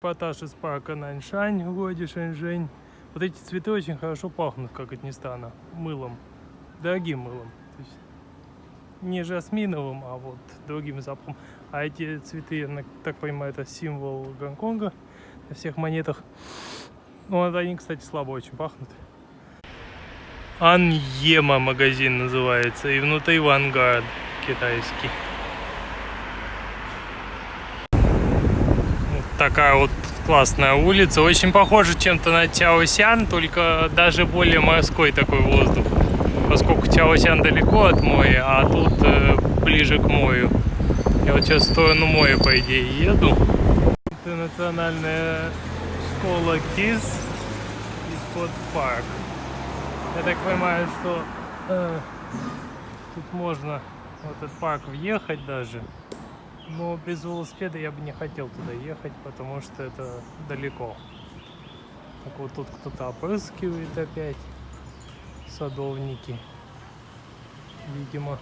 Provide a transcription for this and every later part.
Эпатаж из парка Наньшань городе Шэньчжэнь. Вот эти цветы очень хорошо пахнут, как от не стана, мылом. Дорогим мылом. То есть не жасминовым, а вот другим запахом. А эти цветы, я так понимаю, это символ Гонконга на всех монетах. Ну, они, кстати, слабо очень пахнут. Аньема магазин называется. И внутри Вангард китайский. Такая вот классная улица. Очень похожа чем-то на Тяосян, только даже более морской такой воздух. Поскольку Тяосян далеко от моря, а тут э, ближе к морю. Я вот сейчас в сторону моря, по идее, еду. Это национальная школа КИС и Спот Парк. Я так понимаю, что э, тут можно в этот парк въехать даже. Но без велосипеда я бы не хотел туда ехать, потому что это далеко. Так вот тут кто-то опрыскивает опять. Садовники. Видимо.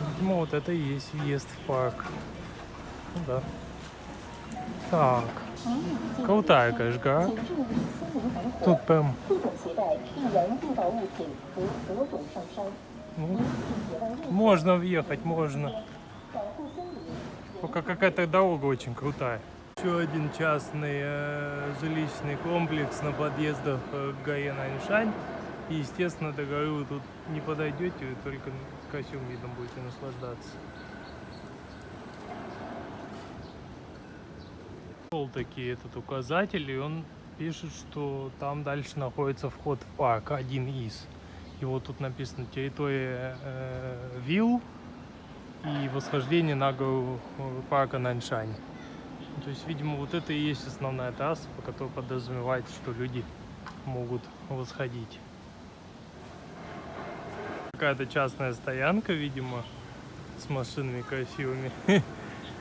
Видимо, вот это и есть въезд в парк. Ну да. Так. Крутая, конечно. Тут прям... Ну, можно въехать, можно. Пока какая-то дорога очень крутая. Еще один частный э, жилищный комплекс на подъездах э, к горе Наньшань. И, естественно, до горы вы тут не подойдете, только красивым видом будете наслаждаться. Пол такие этот указатель, и он пишет, что там дальше находится вход в парк, один из. И вот тут написано территория э, вилл, и восхождение на гору парка Наньшань. То есть, видимо, вот это и есть основная трасса, по которой подразумевается, что люди могут восходить. Какая-то частная стоянка, видимо, с машинами красивыми.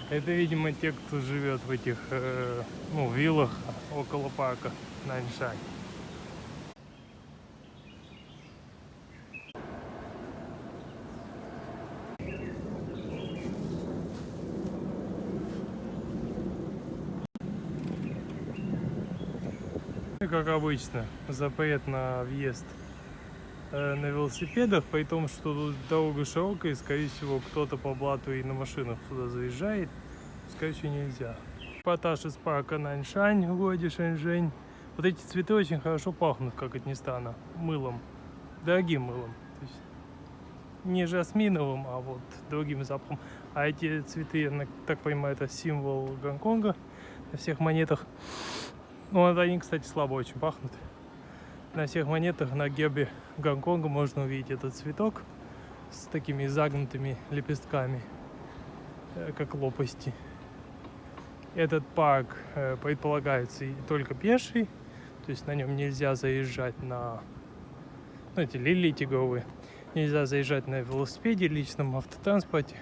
Это, видимо, те, кто живет в этих э, ну, виллах около парка Наньшань. Как обычно, запрет на въезд э, на велосипедах, при том, что тут дорога широкая, и, скорее всего, кто-то по блату и на машинах сюда заезжает, скорее всего, нельзя. Эпатаж из парка Наньшань в городе Шэньчжэнь. Вот эти цветы очень хорошо пахнут, как не стана, мылом, дорогим мылом. То есть не жасминовым, а вот другим запахом. А эти цветы, я так понимаю, это символ Гонконга на всех монетах. Ну, вот они, кстати, слабо очень пахнут. На всех монетах на гербе Гонконга можно увидеть этот цветок с такими загнутыми лепестками, э, как лопасти. Этот парк э, предполагается только пеший, то есть на нем нельзя заезжать на ну, эти лилии тигровые. Нельзя заезжать на велосипеде, личном автотранспорте.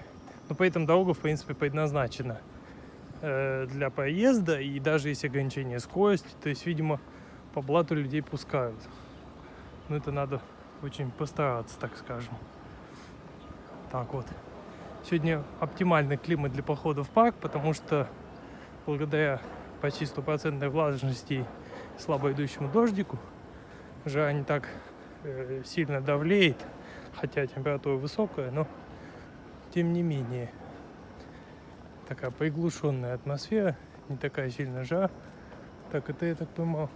Но при этом дорога, в принципе, предназначена э, для проезда и даже есть ограничение скорости, то есть, видимо, по блату людей пускают. Но это надо очень постараться, так скажем. Так вот. Сегодня оптимальный климат для похода в парк, потому что благодаря почти стопроцентной влажности и слабо идущему дождику жара не так э, сильно давлеет, хотя температура высокая, но тем не менее такая приглушенная атмосфера, не такая сильная жара. Так, это я так понимал.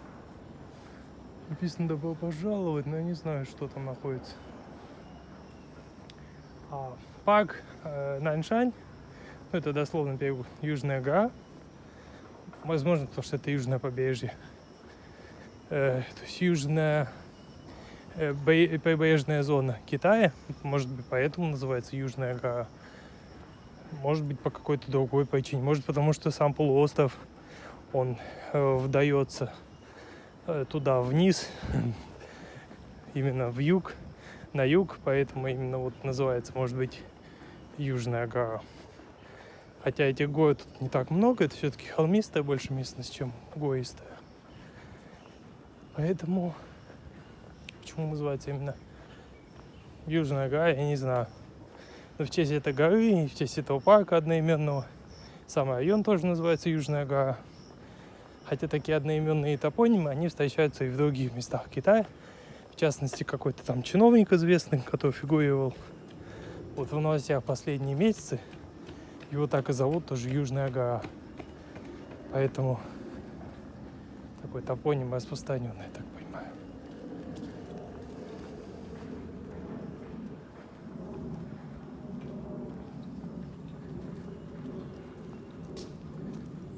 Написано добро пожаловать, но я не знаю, что там находится. А, парк э, Наньшань, ну, это дословно перевод Южная гора. Возможно, потому что это южное побережье. Э, то есть южная э, прибрежная зона Китая. Может быть, поэтому называется Южная гора. Может быть, по какой-то другой причине. Может, потому что сам полуостров, он э, вдается э, туда вниз, именно в юг, на юг, поэтому именно вот называется, может быть, Южная гора. Хотя этих гор тут не так много, это все-таки холмистая больше местность, чем гористая. Поэтому, почему называется именно Южная гора, я не знаю. В честь этой горы и в честь этого парка одноименного Сам район тоже называется Южная гора. Хотя такие одноименные топонимы, они встречаются и в других местах Китая. В частности, какой-то там чиновник известный, который фигурировал вот в новостях последние месяцы. Его так и зовут, тоже Южная гора. Поэтому такой топоним распространенный,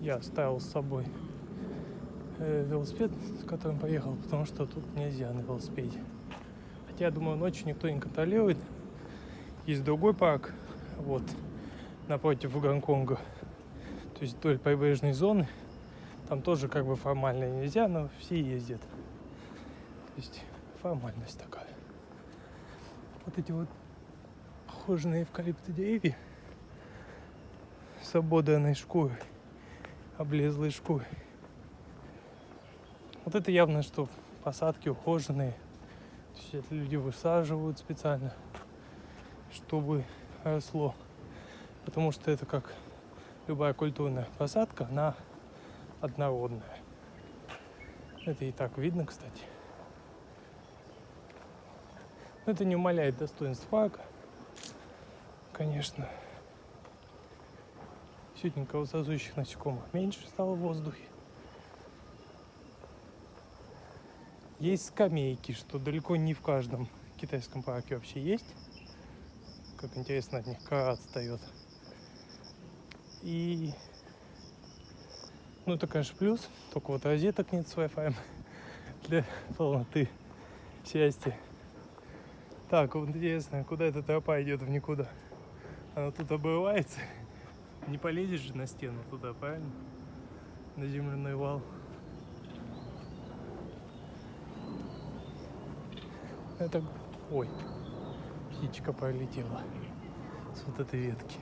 я оставил с собой э, велосипед, с которым поехал, потому что тут нельзя на велосипеде. Хотя, я думаю, ночью никто не контролирует. Есть другой парк, вот, напротив Гонконга, то есть вдоль прибрежной зоны. Там тоже как бы формально нельзя, но все ездят. То есть формальность такая. Вот эти вот похожие на эвкалипты деревья с ободранной шкурой, облезлой шкурой. Вот это явно, что посадки ухоженные. То есть это люди высаживают специально, чтобы росло. Потому что это как любая культурная посадка, она однородная. Это и так видно, кстати. Но это не умаляет достоинств парка, конечно. Сегодня кровососущих насекомых меньше стало в воздухе. Есть скамейки, что далеко не в каждом китайском парке вообще есть. Как интересно от них кора отстает. И ну это, конечно, плюс. Только вот розеток нет с Wi-Fi для полноты счастья. Так, вот интересно, куда эта тропа идет в никуда? Она тут обрывается. Не полезешь же на стену туда, правильно? На земляной вал. Это... Ой, птичка полетела с вот этой ветки.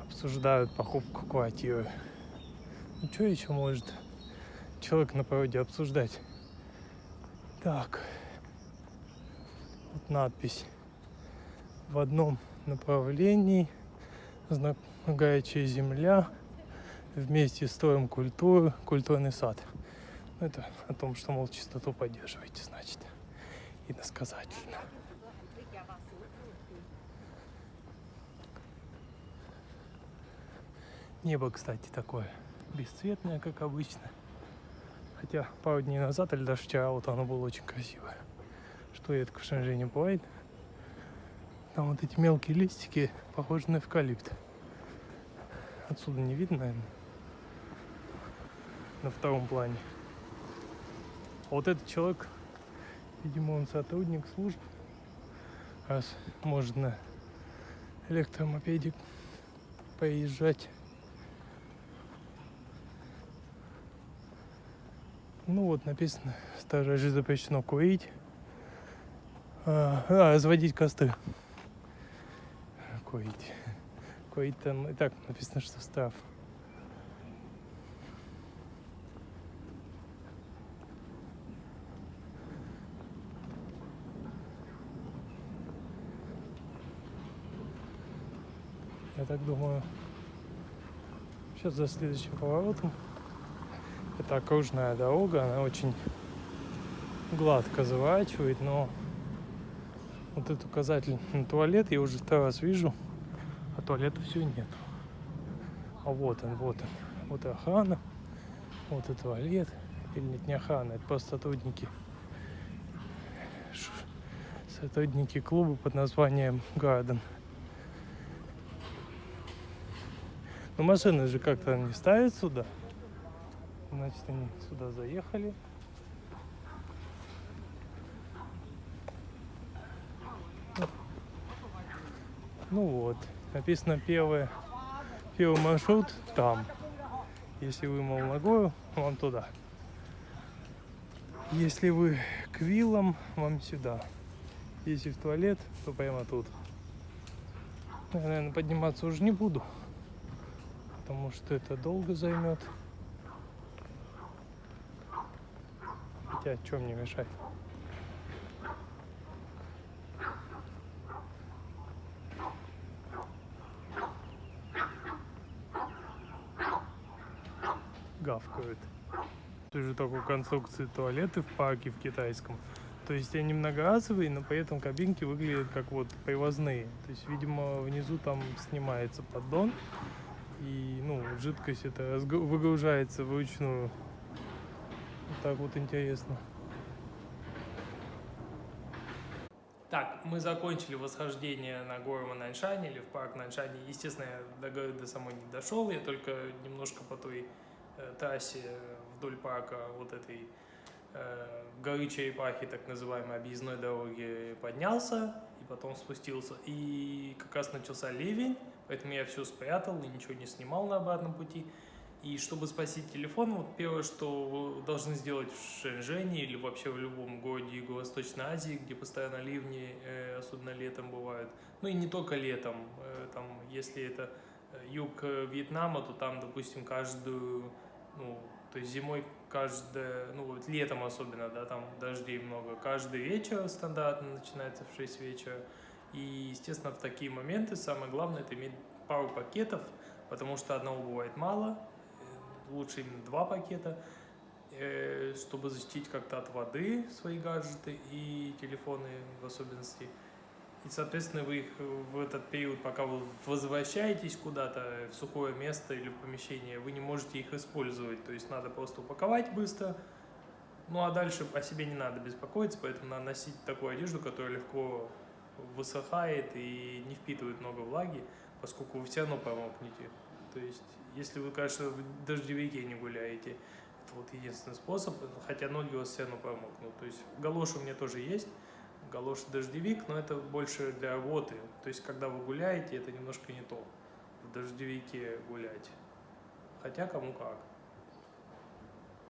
Обсуждают покупку квартиры. Ну что еще может человек на породе обсуждать? Так. Вот надпись. В одном направлении знак земля. Вместе строим культуру, культурный сад. Ну, это о том, что, мол, чистоту поддерживаете, значит. Иносказательно. Небо, кстати, такое бесцветное, как обычно. Хотя пару дней назад или даже вчера вот оно было очень красивое. Что редко в Шэньчжэне бывает. Там вот эти мелкие листики похожи на эвкалипт. Отсюда не видно, наверное. На втором плане. А вот этот человек, видимо, он сотрудник служб. Раз может на электромопеде поезжать. Ну вот написано, также запрещено курить, а, а, разводить костры. Курить. Курить там и так написано, что штраф. Я так думаю, сейчас за следующим поворотом это окружная дорога, она очень гладко заворачивает, но вот этот указатель на туалет я уже второй раз вижу, а туалета все нет. А вот он, вот он. Вот охрана, вот и туалет. Или нет, не охрана, это просто сотрудники. Сотрудники клуба под названием Гарден. Но машины же как-то не ставят сюда. Значит, они сюда заехали. Ну вот, написано первое, первый маршрут там. Если вы Молногору, вам туда. Если вы к виллам, вам сюда. Если в туалет, то прямо тут. Я, наверное, подниматься уже не буду, потому что это долго займет. Хотя, что мне мешать? Гавкают. Тоже такой конструкции туалеты в парке в китайском. То есть они многоразовые, но при этом кабинки выглядят как вот привозные. То есть, видимо, внизу там снимается поддон, и ну, жидкость это выгружается вручную. Так вот интересно. Так, мы закончили восхождение на гору Наньшань или в парк Наньшань. Естественно, я до горы до самой не дошел, я только немножко по той э, трассе вдоль парка вот этой э, горы Черепахи, так называемой объездной дороги, поднялся и потом спустился. И как раз начался ливень, поэтому я все спрятал и ничего не снимал на обратном пути. И чтобы спасти телефон, вот первое, что вы должны сделать в Шэньчжэне или вообще в любом городе Юго-Восточной Азии, где постоянно ливни, э, особенно летом бывают, ну и не только летом, э, там, если это э, юг Вьетнама, то там, допустим, каждую, ну, то есть зимой каждое, ну вот летом особенно, да, там дождей много, каждый вечер стандартно начинается в 6 вечера. И, естественно, в такие моменты самое главное это иметь пару пакетов, потому что одного бывает мало, лучше именно два пакета, э, чтобы защитить как-то от воды свои гаджеты и телефоны в особенности. И, соответственно, вы их в этот период, пока вы возвращаетесь куда-то в сухое место или в помещение, вы не можете их использовать. То есть надо просто упаковать быстро. Ну а дальше о себе не надо беспокоиться, поэтому надо носить такую одежду, которая легко высыхает и не впитывает много влаги, поскольку вы все равно промокнете. То есть, если вы, конечно, в дождевике не гуляете, это вот единственный способ, хотя ноги у вас все равно промокнут. То есть, галоши у меня тоже есть, галоши дождевик, но это больше для работы. То есть, когда вы гуляете, это немножко не то. В дождевике гулять. Хотя кому как.